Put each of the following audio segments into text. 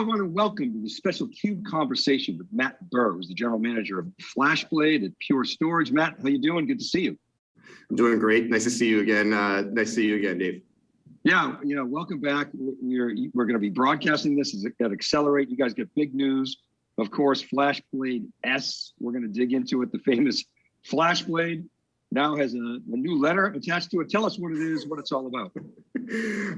I want to welcome to the special CUBE conversation with Matt Burr, who's the general manager of FlashBlade at Pure Storage. Matt, how you doing? Good to see you. I'm doing great. Nice to see you again. Uh, nice to see you again, Dave. Yeah, you know, welcome back. We're, we're going to be broadcasting this at Accelerate. You guys get big news. Of course, FlashBlade S, we're going to dig into it, the famous FlashBlade now has a, a, new letter attached to it. Tell us what it is, what it's all about.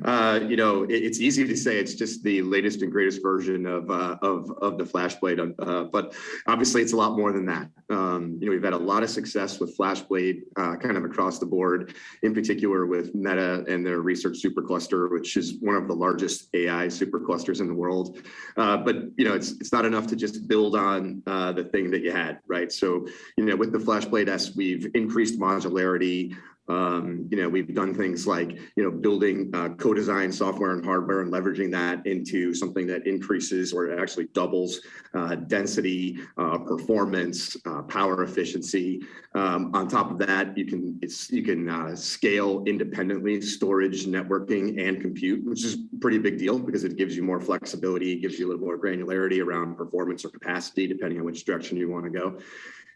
Uh, you know, it, it's easy to say it's just the latest and greatest version of uh, of of the FlashBlade, uh, but obviously it's a lot more than that. Um, you know, we've had a lot of success with FlashBlade, uh, kind of across the board. In particular, with Meta and their research supercluster, which is one of the largest AI superclusters in the world. Uh, but you know, it's it's not enough to just build on uh, the thing that you had, right? So, you know, with the FlashBlade S, we've increased modularity. Um, you know, we've done things like, you know, building uh, co-design software and hardware and leveraging that into something that increases or actually doubles uh, density, uh, performance, uh, power efficiency. Um, on top of that, you can you can uh, scale independently storage, networking, and compute, which is pretty big deal because it gives you more flexibility, gives you a little more granularity around performance or capacity, depending on which direction you want to go.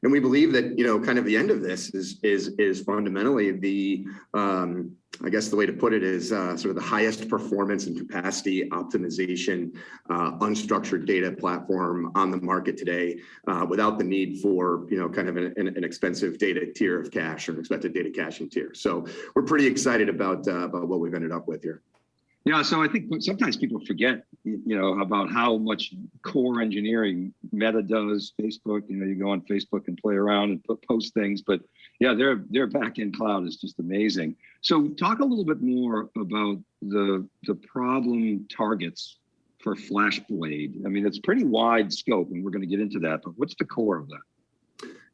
And we believe that, you know, kind of the end of this is is is fundamentally the, um, I guess the way to put it is uh, sort of the highest performance and capacity optimization uh, unstructured data platform on the market today uh, without the need for, you know, kind of an, an, expensive data tier of cache or an expected data caching tier. So we're pretty excited about, uh, about what we've ended up with here. Yeah, so I think sometimes people forget, you know, about how much core engineering Meta does. Facebook, you know, you go on Facebook and play around and put, post things, but yeah, their their backend cloud is just amazing. So talk a little bit more about the the problem targets for FlashBlade. I mean, it's pretty wide scope, and we're going to get into that. But what's the core of that?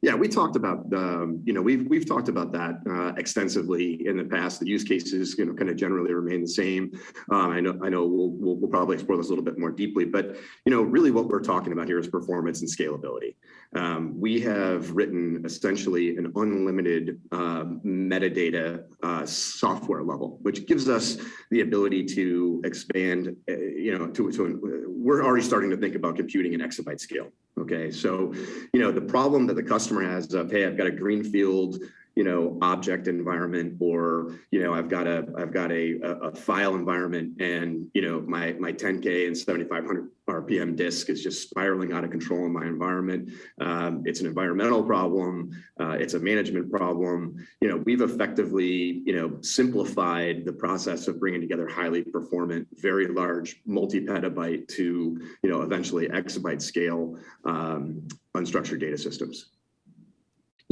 Yeah, we talked about, um, you know, we've we've talked about that uh, extensively in the past. The use cases, you know, kind of generally remain the same. Um, I know I know we'll, we'll, we'll probably explore this a little bit more deeply, but you know, really what we're talking about here is performance and scalability. Um, we have written essentially an unlimited uh, metadata uh, software level, which gives us the ability to expand. Uh, you know, to to we're already starting to think about computing in exabyte scale. Okay, so, you know, the problem that the customer has of, hey, I've got a greenfield, you know, object environment, or, you know, I've got a, I've got a, a file environment and, you know, my, my 10K and 7,500 RPM disk is just spiraling out of control in my environment. Um, it's an environmental problem. Uh, it's a management problem. You know, we've effectively, you know, simplified the process of bringing together highly performant, very large multi-petabyte to, you know, eventually exabyte scale um, unstructured data systems.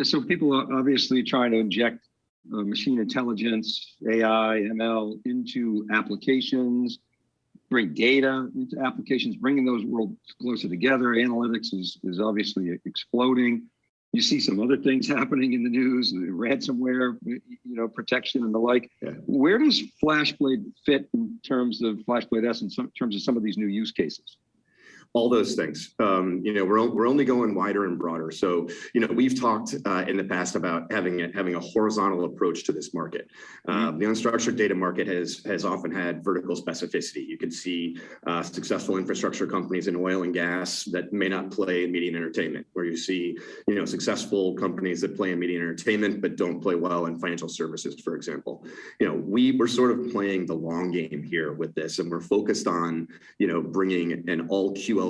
So people are obviously trying to inject uh, machine intelligence, AI, ML into applications, bring data into applications, bringing those worlds closer together. Analytics is, is obviously exploding. You see some other things happening in the news, ransomware, you know, protection and the like. Yeah. Where does FlashBlade fit in terms of FlashBlade S in some, terms of some of these new use cases? All those things. Um, you know, we're, we're only going wider and broader. So, you know, we've talked uh, in the past about having a, having a horizontal approach to this market. Um, the unstructured data market has has often had vertical specificity. You can see uh, successful infrastructure companies in oil and gas that may not play in media and entertainment, where you see, you know, successful companies that play in media and entertainment but don't play well in financial services, for example. You know, we were sort of playing the long game here with this, and we're focused on, you know, bringing an all QL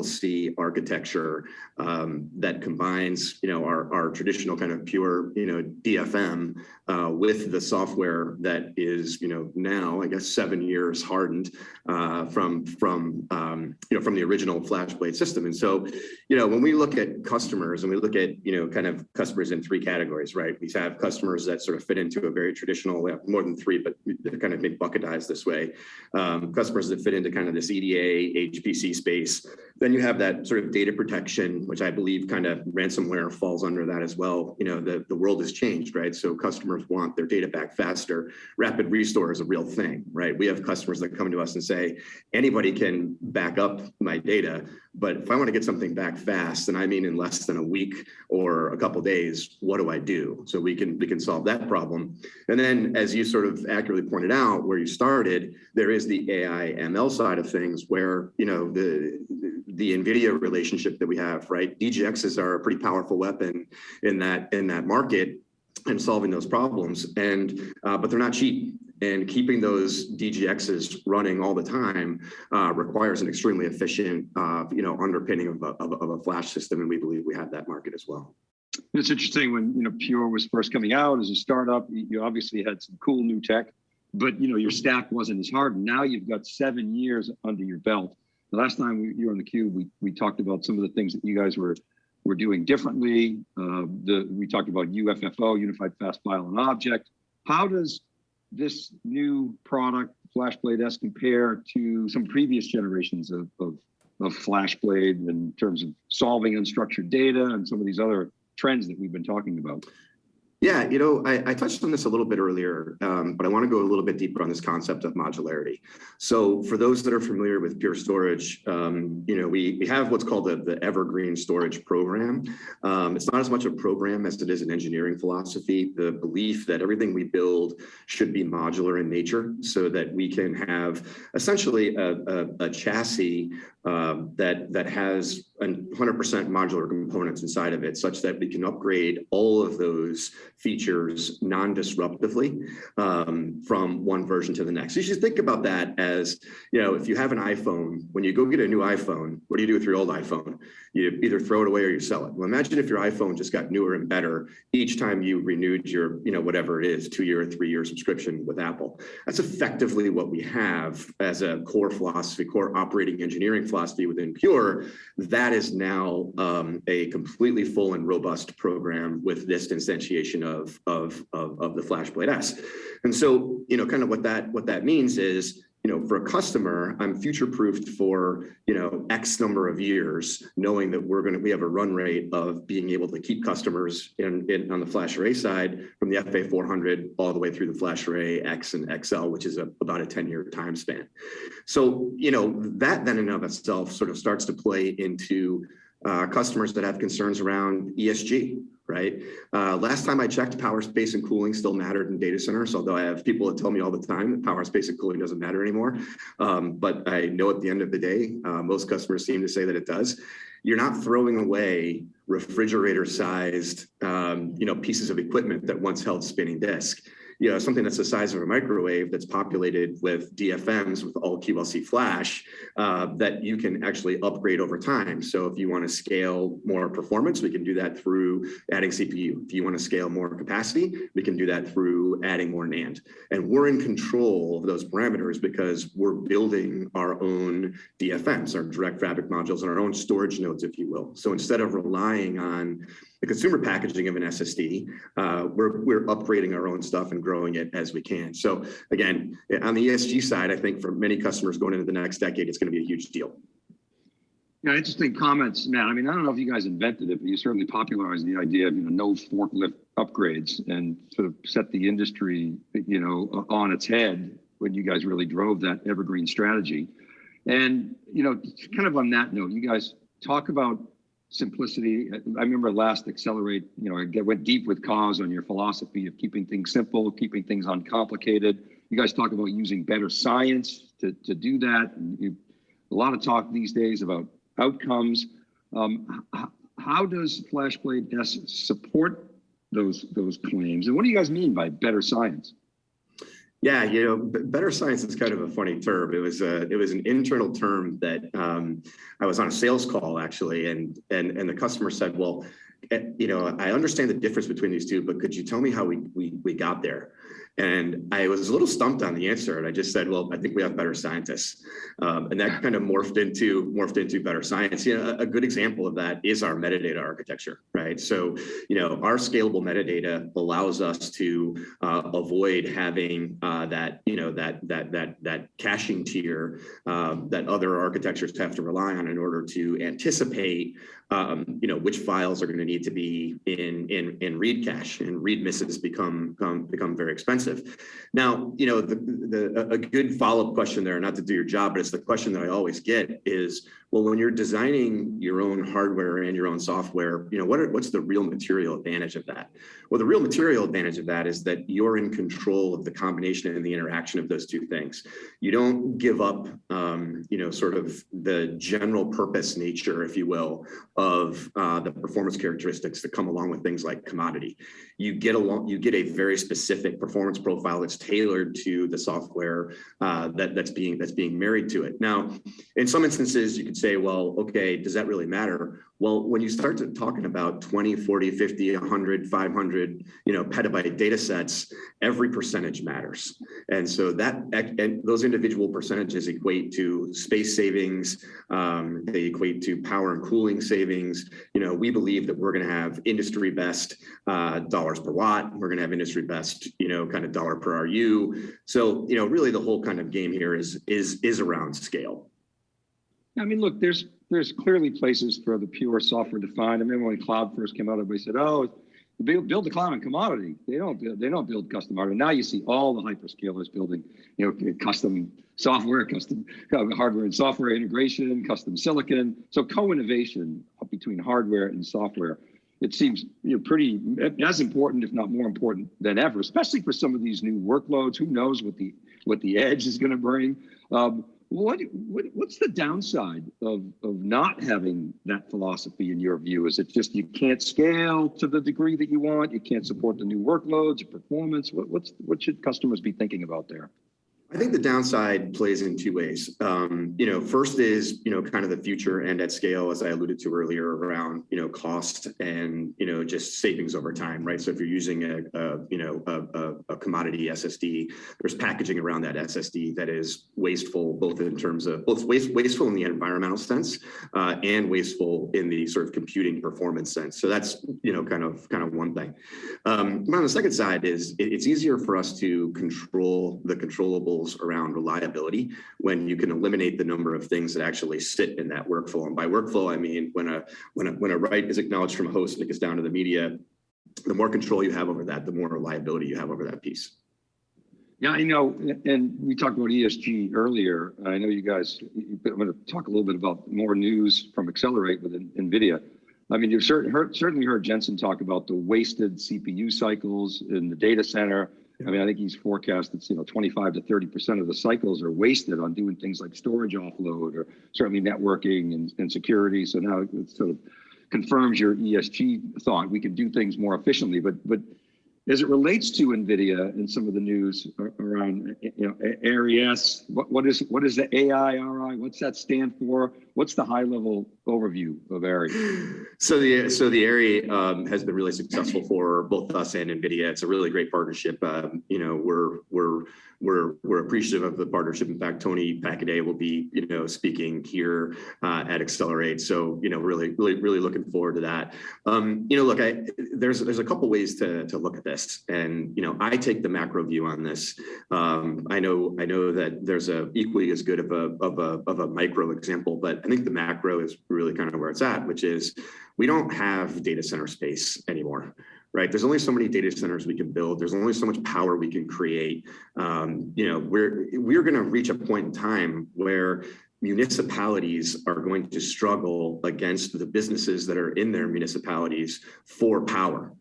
Architecture um, that combines, you know, our, our traditional kind of pure, you know, DFM uh, with the software that is, you know, now I guess seven years hardened uh, from from um, you know from the original FlashBlade system. And so, you know, when we look at customers and we look at you know kind of customers in three categories, right? We have customers that sort of fit into a very traditional, more than three, but they're kind of big bucketized this way. Um, customers that fit into kind of this EDA, HPC space Then you have that sort of data protection, which I believe kind of ransomware falls under that as well. You know, the, the world has changed, right? So customers want their data back faster. Rapid restore is a real thing, right? We have customers that come to us and say, anybody can back up my data, but if I want to get something back fast, and I mean in less than a week or a couple days, what do I do? So we can we can solve that problem. And then, as you sort of accurately pointed out, where you started, there is the AI ML side of things, where you know the the NVIDIA relationship that we have, right? DGXs are a pretty powerful weapon in that in that market and solving those problems. And uh, but they're not cheap and keeping those DGXs running all the time uh, requires an extremely efficient, uh, you know, underpinning of a, of, of a flash system, and we believe we have that market as well. It's interesting when you know Pure was first coming out as a startup. You obviously had some cool new tech, but you know your stack wasn't as hard. Now you've got seven years under your belt. The last time we, you were on the cube, we we talked about some of the things that you guys were were doing differently. Uh, the we talked about UFFO, Unified Fast File and Object. How does this new product, FlashBlade S, compare to some previous generations of, of, of FlashBlade in terms of solving unstructured data and some of these other trends that we've been talking about? Yeah, you know, I, I, touched on this a little bit earlier, um, but I want to go a little bit deeper on this concept of modularity. So for those that are familiar with Pure Storage, um, you know, we, we have what's called the, the Evergreen Storage Program. Um, it's not as much a program as it is an engineering philosophy, the belief that everything we build should be modular in nature so that we can have essentially a, a, a chassis um, that, that has 100% modular components inside of it such that we can upgrade all of those features non-disruptively um, from one version to the next. You should think about that as, you know, if you have an iPhone, when you go get a new iPhone, what do you do with your old iPhone? You either throw it away or you sell it. Well, imagine if your iPhone just got newer and better each time you renewed your, you know, whatever it is, two-year or three-year subscription with Apple. That's effectively what we have as a core philosophy, core operating engineering philosophy within Pure. That is now um, a completely full and robust program with this instantiation of, of, of, of the FlashBlade S. And so, you know, kind of what that what that means is you know, for a customer, I'm future proofed for, you know, X number of years, knowing that we're going to, we have a run rate of being able to keep customers in, in on the FlashArray side from the FA400 all the way through the FlashArray X and XL, which is a, about a 10 year time span. So, you know, that then in and of itself sort of starts to play into uh, customers that have concerns around ESG, right? Uh, last time I checked, power, space, and cooling still mattered in data centers, although I have people that tell me all the time that power, space, and cooling doesn't matter anymore. Um, but I know at the end of the day, uh, most customers seem to say that it does. You're not throwing away refrigerator-sized, um, you know, pieces of equipment that once held spinning disk you know, something that's the size of a microwave that's populated with DFMs with all QLC flash uh, that you can actually upgrade over time. So if you want to scale more performance, we can do that through adding CPU. If you want to scale more capacity, we can do that through adding more NAND. And we're in control of those parameters because we're building our own DFMs, our direct fabric modules, and our own storage nodes, if you will. So instead of relying on the consumer packaging of an SSD, uh, we're, we're upgrading our own stuff and growing it as we can. So again, on the ESG side, I think for many customers going into the next decade, it's going to be a huge deal. Yeah, interesting comments, Matt. I mean, I don't know if you guys invented it, but you certainly popularized the idea of you know no forklift upgrades and sort of set the industry you know on its head when you guys really drove that evergreen strategy. And you know, kind of on that note, you guys talk about simplicity. I remember last Accelerate, you know, I went deep with Coz on your philosophy of keeping things simple, keeping things uncomplicated. You guys talk about using better science to, to do that. You, a lot of talk these days about outcomes. Um, how does FlashBlade S support those those claims? And what do you guys mean by better science? Yeah, you know, better science is kind of a funny term. It was a it was an internal term that um, I was on a sales call actually, and and and the customer said, "Well, eh, you know, I understand the difference between these two, but could you tell me how we we we got there?" And I was a little stumped on the answer. And I just said, well, I think we have better scientists. Um, and that kind of morphed into morphed into better science. You know, a, good example of that is our metadata architecture, right? So, you know, our scalable metadata allows us to uh, avoid having uh, that, you know, that that that that caching tier um, that other architectures have to rely on in order to anticipate um, you know, which files are going to need to be in, in, in read cache and read misses become, become, become very expensive. Now, you know, the, the, a good follow-up question there, not to do your job, but it's the question that I always get is, well, when you're designing your own hardware and your own software, you know, what are, what's the real material advantage of that? Well, the real material advantage of that is that you're in control of the combination and the interaction of those two things. You don't give up, um, you know, sort of the general purpose nature, if you will, of uh, the performance characteristics that come along with things like commodity. You get along, you get a very specific performance profile that's tailored to the software uh, that that's being that's being married to it. Now, in some instances, you could say, well, okay, does that really matter? Well, when you start to talking about 20, 40, 50, 100, 500, you know, petabyte data sets, every percentage matters. And so that and those individual percentages equate to space savings, um, they equate to power and cooling savings. You know, we believe that we're going to have industry best uh, dollars per watt. We're going to have industry best, you know, kind of dollar per RU. So, you know, really the whole kind of game here is is is around scale. I mean, look, there's there's clearly places for the pure software defined. I remember when cloud first came out, everybody said, "Oh, build, build the cloud and commodity." They don't build, they don't build custom hardware. Now you see all the hyperscalers building, you know, custom software, custom hardware and software integration, custom silicon. So co-innovation between hardware and software. It seems you know pretty as important, if not more important than ever, especially for some of these new workloads. Who knows what the what the edge is going to bring? Um, what, what, what's the downside of of not having that philosophy in your view? Is it just you can't scale to the degree that you want? You can't support the new workloads, performance. What, what's what should customers be thinking about there? I think the downside plays in two ways. Um, you know, first is, you know, kind of the future and at scale, as I alluded to earlier around, you know, cost and, you know, just savings over time, right? So if you're using a, a you know, a, a, commodity SSD, there's packaging around that SSD that is wasteful, both in terms of both waste, wasteful in the environmental sense uh, and wasteful in the sort of computing performance sense. So that's, you know, kind of kind of one thing. Um, on the second side is it, it's easier for us to control the controllable around reliability when you can eliminate the number of things that actually sit in that workflow. And by workflow, I mean when a when a when a write is acknowledged from a host and it gets down to the media, the more control you have over that, the more reliability you have over that piece. Yeah, you know, and we talked about ESG earlier. I know you guys, I'm going to talk a little bit about more news from Accelerate with NVIDIA. I mean, you've certainly heard, certainly heard Jensen talk about the wasted CPU cycles in the data center I mean, I think he's forecast that you know 25 to 30 percent of the cycles are wasted on doing things like storage offload or certainly networking and, and security. So now it sort of confirms your ESG thought. We can do things more efficiently, but but as it relates to NVIDIA and some of the news around you know, AIRI, what, what is what is the AIRI? What's that stand for? What's the high level overview of AIRI? So the so the AIRI um, has been really successful for both us and NVIDIA. It's a really great partnership. Um, you know, we're we're we're we're appreciative of the partnership. In fact, Tony Paikeday will be you know speaking here uh, at Accelerate. So you know really really really looking forward to that. Um, you know, look, I there's there's a couple ways to to look at this, and you know I take the macro view on this. Um, I know I know that there's a equally as good of a of a of a micro example, but I think the macro is really kind of where it's at, which is we don't have data center space anymore right? There's only so many data centers we can build. There's only so much power we can create. Um, you know, we're we're going to reach a point in time where municipalities are going to struggle against the businesses that are in their municipalities for power.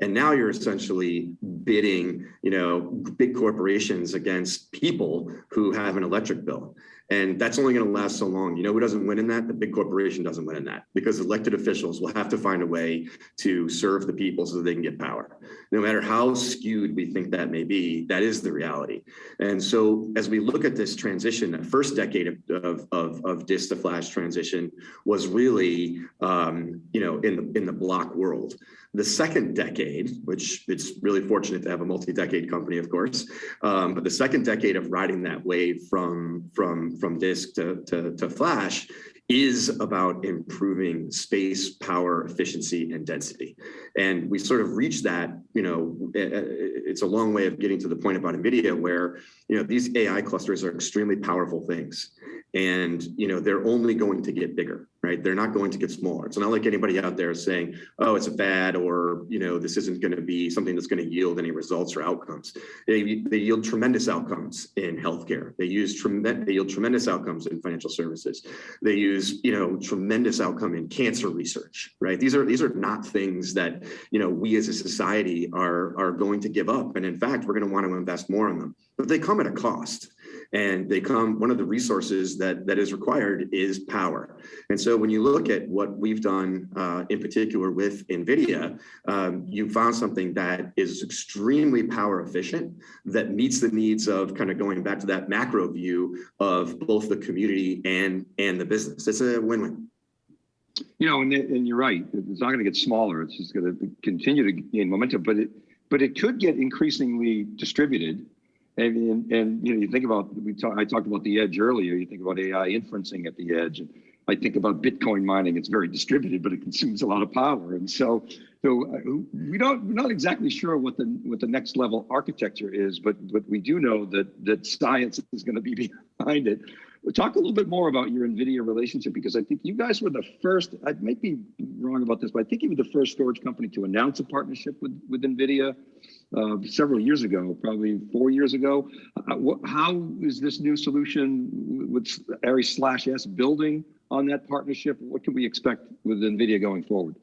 And now you're essentially bidding, you know, big corporations against people who have an electric bill. And that's only going to last so long. You know who doesn't win in that? The big corporation doesn't win in that because elected officials will have to find a way to serve the people so that they can get power. No matter how skewed we think that may be, that is the reality. And so as we look at this transition, that first decade of, of, of, disk to flash transition was really, um, you know, in the, in the block world. The second decade, which it's really fortunate to have a multi-decade company, of course, um, but the second decade of riding that wave from from from disk to, to, to flash is about improving space, power, efficiency, and density. And we sort of reached that, you know, it's a long way of getting to the point about NVIDIA where, you know, these AI clusters are extremely powerful things. And, you know, they're only going to get bigger, right? They're not going to get smaller. It's not like anybody out there saying, oh, it's a fad or, you know, this isn't going to be something that's going to yield any results or outcomes. They, they yield tremendous outcomes in healthcare. They use tremendous, they yield tremendous outcomes in financial services. They use, you know, tremendous outcome in cancer research, right? These are, these are not things that, you know, we as a society are, are going to give up. And in fact, we're going to want to invest more in them, but they come at a cost and they come one of the resources that that is required is power. And so when you look at what we've done uh, in particular with nvidia um, you found something that is extremely power efficient that meets the needs of kind of going back to that macro view of both the community and and the business. It's a win-win. You know and, and you're right. It's not going to get smaller. It's just going to continue to gain momentum but it but it could get increasingly distributed and, and, you know, you think about we talk, I talked about the edge earlier. You think about AI inferencing at the edge, and I think about Bitcoin mining. It's very distributed, but it consumes a lot of power, and so so uh, we don't we're not exactly sure what the what the next level architecture is, but but we do know that that science is going to be behind it. We'll talk a little bit more about your NVIDIA relationship because I think you guys were the first. I might be wrong about this, but I think you were the first storage company to announce a partnership with with NVIDIA uh, several years ago, probably four years ago. Uh, what, how is this new solution with AIRI slash S building on that partnership? What can we expect with NVIDIA going forward?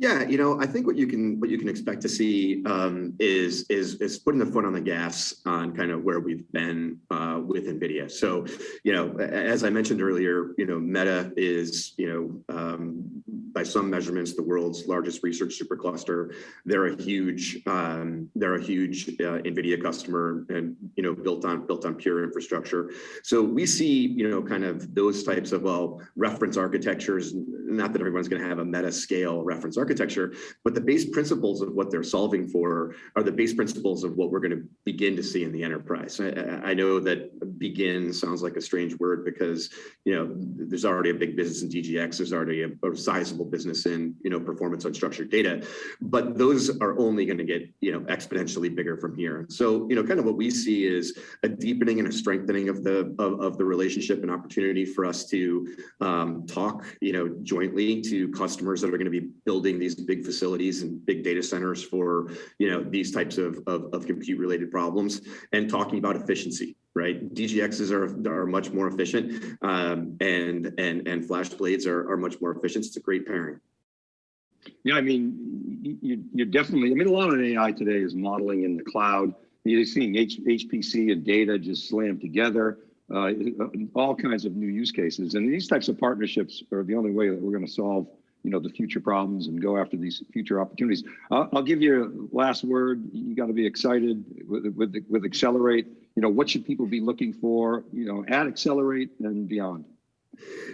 Yeah, you know, I think what you can what you can expect to see um, is is is putting the foot on the gas on kind of where we've been uh, with Nvidia. So, you know, as I mentioned earlier, you know, Meta is you know um, by some measurements the world's largest research supercluster. They're a huge um, they're a huge uh, Nvidia customer and you know built on built on pure infrastructure. So we see you know kind of those types of well reference architectures. Not that everyone's going to have a meta scale reference architecture but the base principles of what they're solving for are the base principles of what we're going to begin to see in the enterprise. I, I know that begin sounds like a strange word because, you know, there's already a big business in DGX, there's already a, a sizable business in, you know, performance unstructured data, but those are only going to get, you know, exponentially bigger from here. So, you know, kind of what we see is a deepening and a strengthening of the of, of the relationship and opportunity for us to um, talk, you know, jointly to customers that are going to be building these big facilities and big data centers for you know these types of, of, of compute related problems and talking about efficiency right? Dgxs are are much more efficient um, and and and flash blades are, are much more efficient. It's a great pairing. Yeah i mean you, you're definitely i mean a lot of ai today is modeling in the cloud. You're seeing H, hpc and data just slammed together uh, all kinds of new use cases. And these types of partnerships are the only way that we're going to solve you know the future problems and go after these future opportunities. I'll, I'll give you a last word. You got to be excited with with with Accelerate. You know what should people be looking for? You know at Accelerate and beyond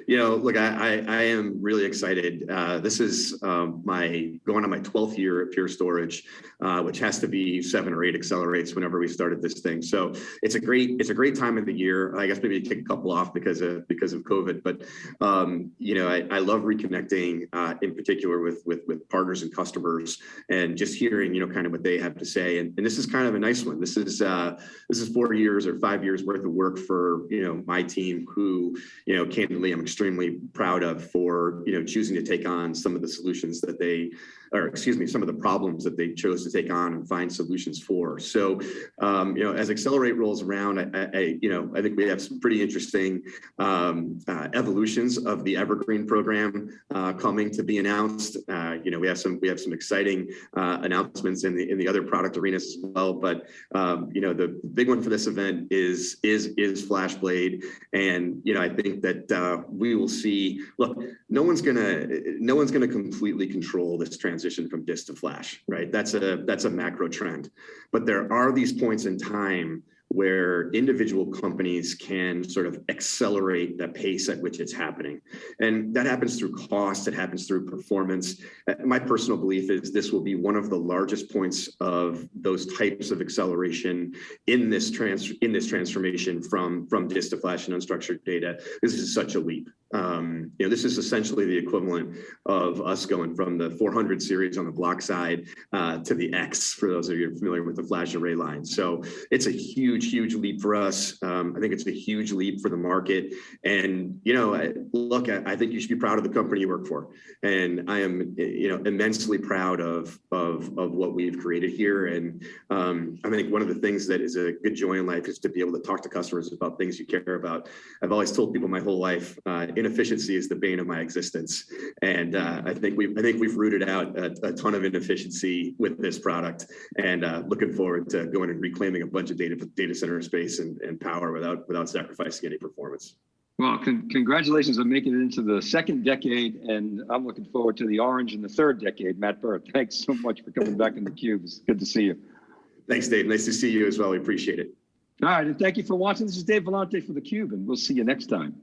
you know, look, I, I, I am really excited. Uh, this is um, my going on my 12th year at Pure Storage, uh, which has to be seven or eight accelerates whenever we started this thing. So it's a great it's a great time of the year. I guess maybe kick a couple off because of because of COVID, but um, you know, I, I love reconnecting uh, in particular with with with partners and customers and just hearing you know kind of what they have to say. And, and this is kind of a nice one. This is uh, this is four years or five years worth of work for you know my team who you know I'm extremely proud of for you know choosing to take on some of the solutions that they or excuse me, some of the problems that they chose to take on and find solutions for. So, um, you know, as Accelerate rolls around, I, I, you know, I think we have some pretty interesting um, uh, evolutions of the Evergreen program uh, coming to be announced. Uh, you know, we have some we have some exciting uh, announcements in the in the other product arenas as well. But um, you know, the big one for this event is is is FlashBlade, and you know, I think that uh, we will see. Look, no one's gonna no one's gonna completely control this transition from disk to flash, right? That's a that's a macro trend, but there are these points in time where individual companies can sort of accelerate the pace at which it's happening. And that happens through cost, it happens through performance. Uh, My personal belief is this will be one of the largest points of those types of acceleration in this trans in this transformation from, from disk to flash and unstructured data. This is such a leap. Um, you know, this is essentially the equivalent of us going from the 400 series on the block side uh, to the X, for those of you familiar with the flash array line. So it's a huge, huge leap for us. Um, I think it's a huge leap for the market. And, you know, I- look, I, I think you should be proud of the company you work for. And I am, you know, immensely proud of, of, of what we've created here. And um, I think one of the things that is a good joy in life is to be able to talk to customers about things you care about. I've always told people my whole life, uh, inefficiency is the bane of my existence. And uh, I think we I think we've rooted out a, a ton of inefficiency with this product and uh, looking forward to going and reclaiming a bunch of data data center space and, and power without without sacrificing any performance. Well, con- congratulations on making it into the second decade, and I'm looking forward to the orange in the third decade. Matt Burr, thanks so much for coming back in the cube. It's good to see you. Thanks, Dave. Nice to see you as well. We appreciate it. All right, and thank you for watching. This is Dave Vellante for the Cube, and we'll see you next time.